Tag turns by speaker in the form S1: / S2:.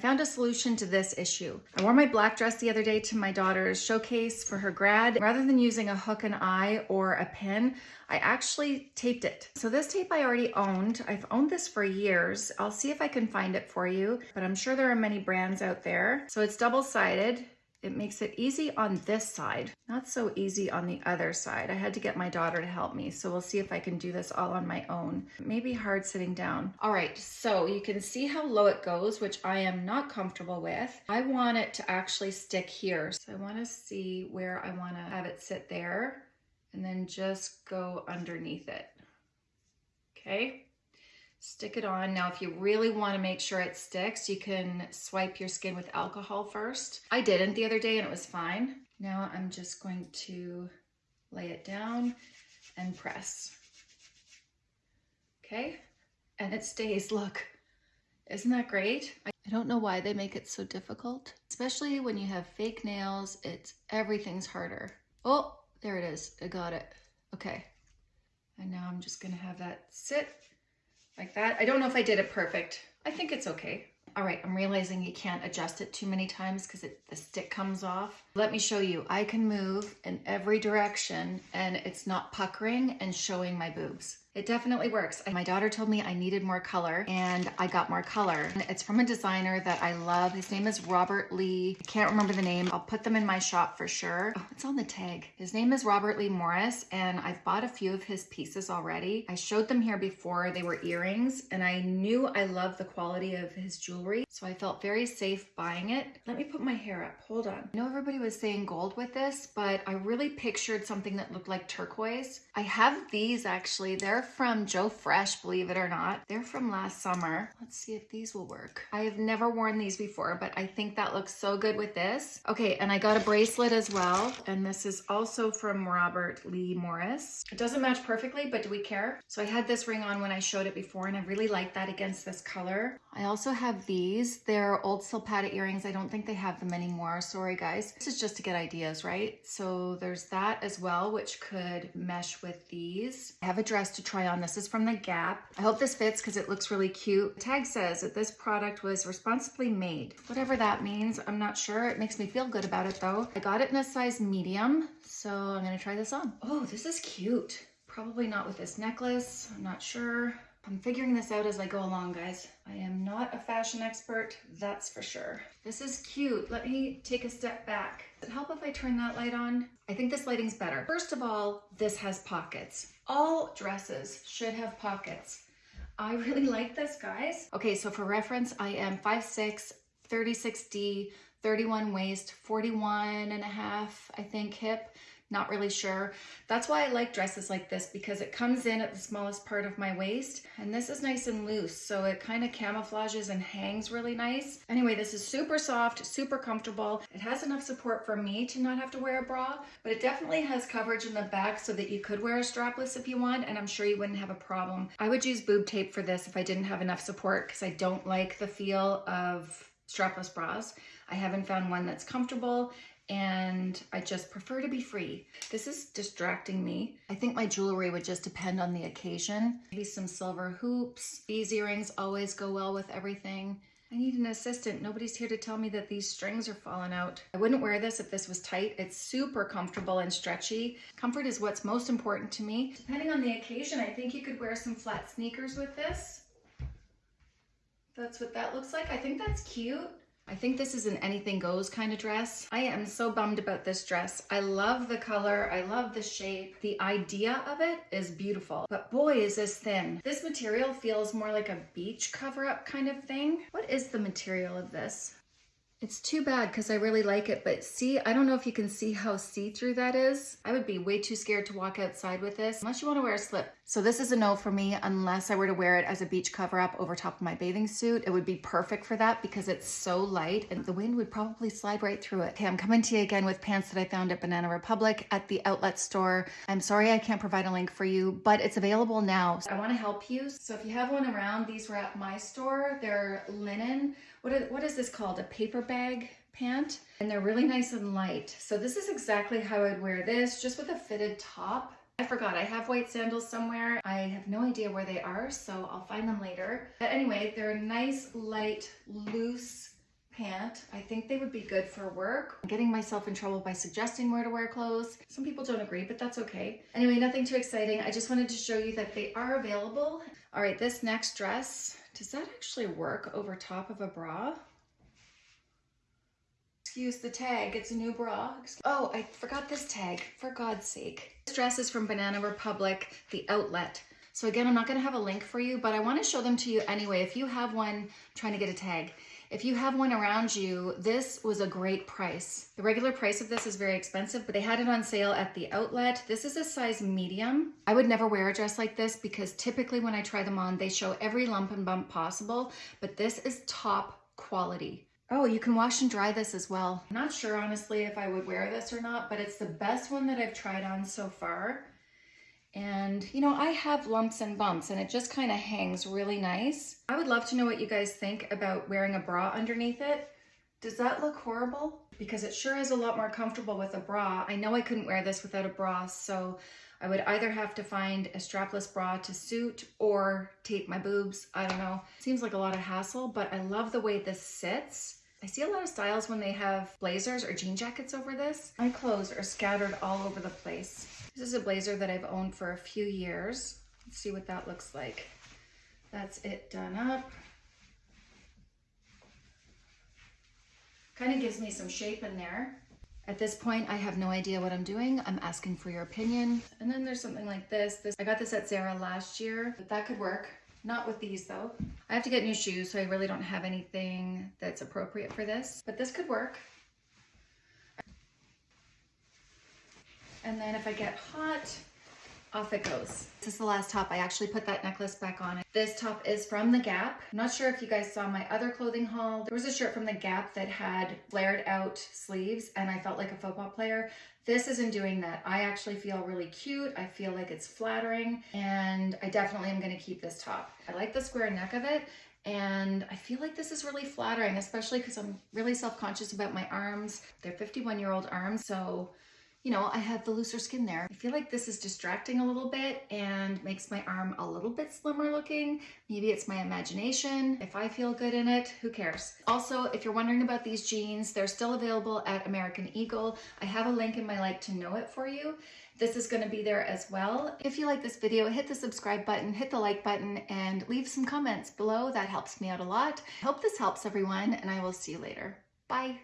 S1: found a solution to this issue. I wore my black dress the other day to my daughter's showcase for her grad. Rather than using a hook and eye or a pin, I actually taped it. So this tape I already owned. I've owned this for years. I'll see if I can find it for you, but I'm sure there are many brands out there. So it's double-sided. It makes it easy on this side, not so easy on the other side. I had to get my daughter to help me, so we'll see if I can do this all on my own. It may be hard sitting down. All right, so you can see how low it goes, which I am not comfortable with. I want it to actually stick here. So I wanna see where I wanna have it sit there and then just go underneath it. Okay stick it on. Now, if you really want to make sure it sticks, you can swipe your skin with alcohol first. I didn't the other day and it was fine. Now I'm just going to lay it down and press. Okay, and it stays, look. Isn't that great? I don't know why they make it so difficult, especially when you have fake nails, it's everything's harder. Oh, there it is, I got it. Okay, and now I'm just gonna have that sit like that. I don't know if I did it perfect. I think it's okay. All right, I'm realizing you can't adjust it too many times because the stick comes off. Let me show you. I can move in every direction and it's not puckering and showing my boobs. It definitely works. My daughter told me I needed more color and I got more color. It's from a designer that I love. His name is Robert Lee. I can't remember the name. I'll put them in my shop for sure. Oh, it's on the tag. His name is Robert Lee Morris and I've bought a few of his pieces already. I showed them here before. They were earrings and I knew I loved the quality of his jewelry. So I felt very safe buying it. Let me put my hair up. Hold on. I know everybody was saying gold with this, but I really pictured something that looked like turquoise. I have these actually. They're they're from Joe Fresh, believe it or not. They're from last summer. Let's see if these will work. I have never worn these before, but I think that looks so good with this. Okay, and I got a bracelet as well. And this is also from Robert Lee Morris. It doesn't match perfectly, but do we care? So I had this ring on when I showed it before, and I really like that against this color. I also have these. They're old Silpada earrings. I don't think they have them anymore. Sorry, guys. This is just to get ideas, right? So there's that as well, which could mesh with these. I have a dress to try on. This is from The Gap. I hope this fits because it looks really cute. The tag says that this product was responsibly made. Whatever that means, I'm not sure. It makes me feel good about it though. I got it in a size medium, so I'm gonna try this on. Oh, this is cute. Probably not with this necklace, I'm not sure. I'm figuring this out as I go along, guys. I am not a fashion expert, that's for sure. This is cute. Let me take a step back. Does it help if I turn that light on? I think this lighting's better. First of all, this has pockets. All dresses should have pockets. I really like this, guys. Okay, so for reference, I am 5'6", 36D, 31 waist, 41 and a half, I think, hip not really sure. That's why I like dresses like this because it comes in at the smallest part of my waist and this is nice and loose so it kind of camouflages and hangs really nice. Anyway, this is super soft, super comfortable. It has enough support for me to not have to wear a bra, but it definitely has coverage in the back so that you could wear a strapless if you want and I'm sure you wouldn't have a problem. I would use boob tape for this if I didn't have enough support because I don't like the feel of strapless bras. I haven't found one that's comfortable and I just prefer to be free. This is distracting me. I think my jewelry would just depend on the occasion. Maybe some silver hoops. These earrings always go well with everything. I need an assistant. Nobody's here to tell me that these strings are falling out. I wouldn't wear this if this was tight. It's super comfortable and stretchy. Comfort is what's most important to me. Depending on the occasion, I think you could wear some flat sneakers with this. That's what that looks like. I think that's cute. I think this is an anything goes kind of dress. I am so bummed about this dress. I love the color. I love the shape. The idea of it is beautiful, but boy, is this thin. This material feels more like a beach cover up kind of thing. What is the material of this? It's too bad because I really like it, but see, I don't know if you can see how see-through that is. I would be way too scared to walk outside with this, unless you want to wear a slip. So this is a no for me, unless I were to wear it as a beach cover-up over top of my bathing suit. It would be perfect for that because it's so light and the wind would probably slide right through it. Okay, I'm coming to you again with pants that I found at Banana Republic at the outlet store. I'm sorry I can't provide a link for you, but it's available now. I want to help you. So if you have one around, these were at my store. They're linen what is, what is this called? A paper bag pant? And they're really nice and light. So this is exactly how I'd wear this, just with a fitted top. I forgot, I have white sandals somewhere. I have no idea where they are, so I'll find them later. But anyway, they're a nice, light, loose pant. I think they would be good for work. I'm getting myself in trouble by suggesting where to wear clothes. Some people don't agree, but that's okay. Anyway, nothing too exciting. I just wanted to show you that they are available. All right, this next dress, does that actually work over top of a bra? Excuse the tag, it's a new bra. Oh, I forgot this tag, for God's sake. This dress is from Banana Republic, the outlet. So again, I'm not gonna have a link for you, but I wanna show them to you anyway. If you have one trying to get a tag, if you have one around you, this was a great price. The regular price of this is very expensive, but they had it on sale at the outlet. This is a size medium. I would never wear a dress like this because typically when I try them on, they show every lump and bump possible, but this is top quality. Oh, you can wash and dry this as well. I'm not sure honestly if I would wear this or not, but it's the best one that I've tried on so far. And you know, I have lumps and bumps and it just kind of hangs really nice. I would love to know what you guys think about wearing a bra underneath it. Does that look horrible? Because it sure is a lot more comfortable with a bra. I know I couldn't wear this without a bra, so I would either have to find a strapless bra to suit or tape my boobs. I don't know. Seems like a lot of hassle, but I love the way this sits. I see a lot of styles when they have blazers or jean jackets over this. My clothes are scattered all over the place. This is a blazer that I've owned for a few years. Let's see what that looks like. That's it done up. Kind of gives me some shape in there. At this point, I have no idea what I'm doing. I'm asking for your opinion. And then there's something like this. This I got this at Zara last year, but that could work. Not with these though. I have to get new shoes, so I really don't have anything that's appropriate for this, but this could work. And then if I get hot, off it goes. This is the last top. I actually put that necklace back on. This top is from The Gap. I'm not sure if you guys saw my other clothing haul. There was a shirt from The Gap that had flared out sleeves and I felt like a football player. This isn't doing that. I actually feel really cute. I feel like it's flattering and I definitely am gonna keep this top. I like the square neck of it and I feel like this is really flattering, especially because I'm really self-conscious about my arms. They're 51 year old arms, so you know, I have the looser skin there. I feel like this is distracting a little bit and makes my arm a little bit slimmer looking. Maybe it's my imagination. If I feel good in it, who cares? Also, if you're wondering about these jeans, they're still available at American Eagle. I have a link in my like to know it for you. This is gonna be there as well. If you like this video, hit the subscribe button, hit the like button, and leave some comments below. That helps me out a lot. Hope this helps everyone, and I will see you later. Bye.